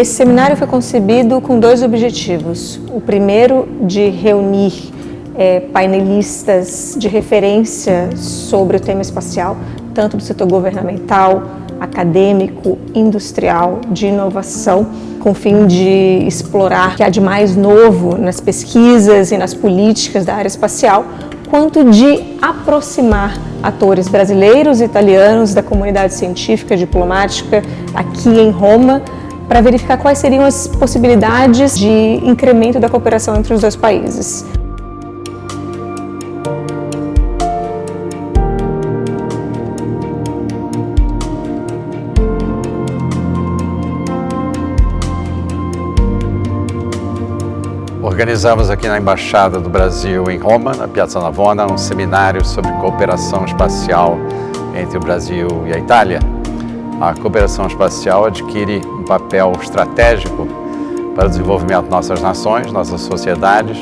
Esse seminário foi concebido com dois objetivos. O primeiro, de reunir é, painelistas de referência sobre o tema espacial, tanto do setor governamental, acadêmico, industrial, de inovação, com o fim de explorar o que há de mais novo nas pesquisas e nas políticas da área espacial, quanto de aproximar atores brasileiros e italianos da comunidade científica diplomática aqui em Roma para verificar quais seriam as possibilidades de incremento da cooperação entre os dois países. Organizamos aqui na Embaixada do Brasil em Roma, na Piazza Navona, um seminário sobre cooperação espacial entre o Brasil e a Itália. A cooperação espacial adquire um papel estratégico para o desenvolvimento de nossas nações, nossas sociedades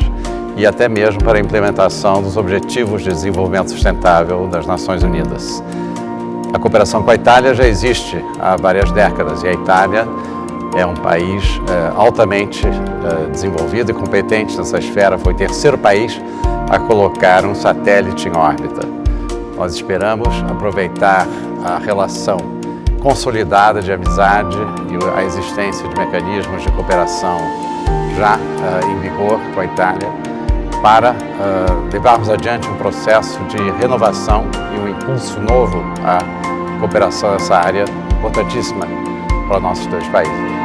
e até mesmo para a implementação dos Objetivos de Desenvolvimento Sustentável das Nações Unidas. A cooperação com a Itália já existe há várias décadas e a Itália é um país é, altamente é, desenvolvido e competente nessa esfera, foi o terceiro país a colocar um satélite em órbita. Nós esperamos aproveitar a relação consolidada de amizade e a existência de mecanismos de cooperação já uh, em vigor com a Itália para uh, levarmos adiante um processo de renovação e um impulso novo à cooperação nessa área importantíssima para nossos dois países.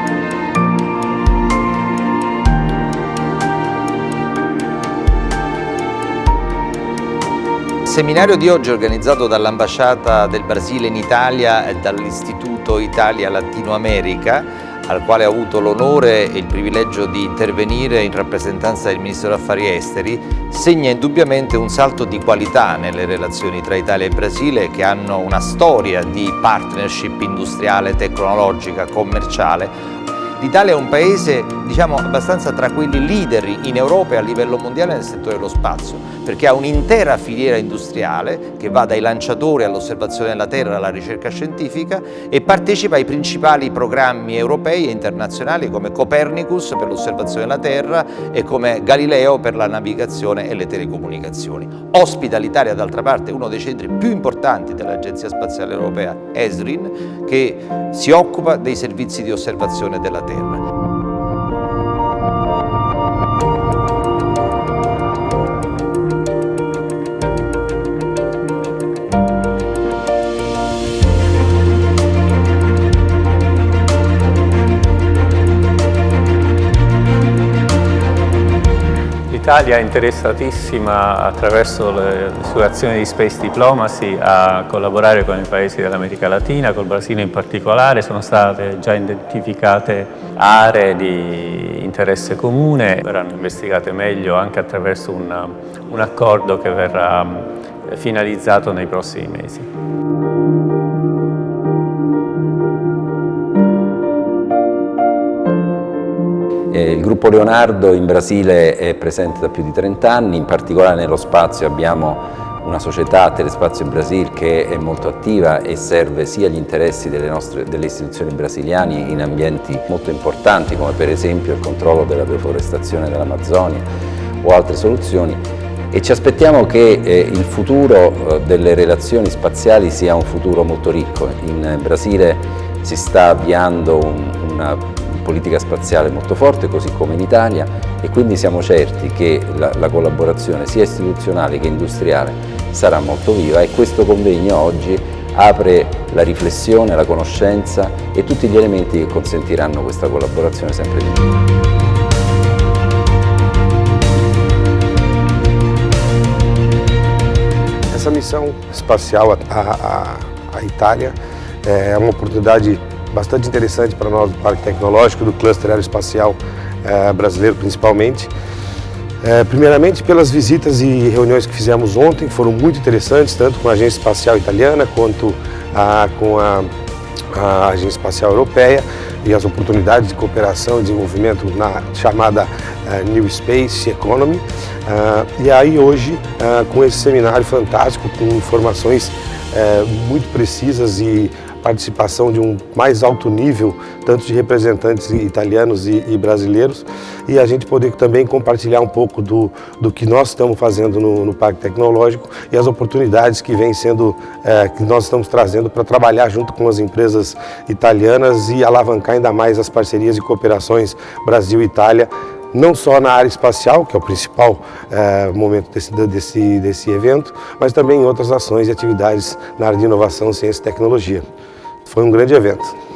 Seminario di oggi organizzato dall'Ambasciata del Brasile in Italia e dall'Istituto Italia Latino America al quale ho avuto l'onore e il privilegio di intervenire in rappresentanza del Ministro degli Affari Esteri, segna indubbiamente un salto di qualità nelle relazioni tra Italia e Brasile che hanno una storia di partnership industriale, tecnologica, commerciale L'Italia è un paese diciamo, abbastanza tra quelli leader in Europa e a livello mondiale nel settore dello spazio, perché ha un'intera filiera industriale che va dai lanciatori all'osservazione della Terra alla ricerca scientifica e partecipa ai principali programmi europei e internazionali come Copernicus per l'osservazione della Terra e come Galileo per la navigazione e le telecomunicazioni. Ospita l'Italia d'altra parte uno dei centri più importanti dell'Agenzia Spaziale Europea, ESRIN, che si occupa dei servizi di osservazione della Terra in. L'Italia è interessatissima attraverso le sue azioni di space diplomacy a collaborare con i paesi dell'America Latina, col Brasile in particolare, sono state già identificate aree di interesse comune, verranno investigate meglio anche attraverso un, un accordo che verrà finalizzato nei prossimi mesi. Gruppo Leonardo in Brasile è presente da più di 30 anni, in particolare nello spazio abbiamo una società, Telespazio Brasil, che è molto attiva e serve sia gli interessi delle, nostre, delle istituzioni brasiliane in ambienti molto importanti come per esempio il controllo della deforestazione dell'Amazzonia o altre soluzioni e ci aspettiamo che eh, il futuro eh, delle relazioni spaziali sia un futuro molto ricco. In Brasile si sta avviando un, una politica spaziale molto forte, così come in Italia, e quindi siamo certi che la, la collaborazione sia istituzionale che industriale sarà molto viva e questo convegno oggi apre la riflessione, la conoscenza e tutti gli elementi che consentiranno questa collaborazione sempre di più. Essa missão espacial à Itália é uma oportunidade bastante interessante para nós do Parque Tecnológico, do Cluster Aeroespacial eh, Brasileiro principalmente. Eh, primeiramente pelas visitas e reuniões que fizemos ontem, foram muito interessantes, tanto com a Agência Espacial Italiana quanto a, com a, a Agência Espacial Europeia e as oportunidades de cooperação e desenvolvimento na chamada uh, New Space Economy. Uh, e aí hoje, uh, com esse seminário fantástico, com informações muito precisas e participação de um mais alto nível, tanto de representantes italianos e, e brasileiros, e a gente poder também compartilhar um pouco do, do que nós estamos fazendo no, no Parque Tecnológico e as oportunidades que vêm sendo, é, que nós estamos trazendo para trabalhar junto com as empresas italianas e alavancar ainda mais as parcerias e cooperações Brasil-Itália não só na área espacial, que é o principal é, momento desse, desse, desse evento, mas também em outras ações e atividades na área de inovação, ciência e tecnologia. Foi um grande evento.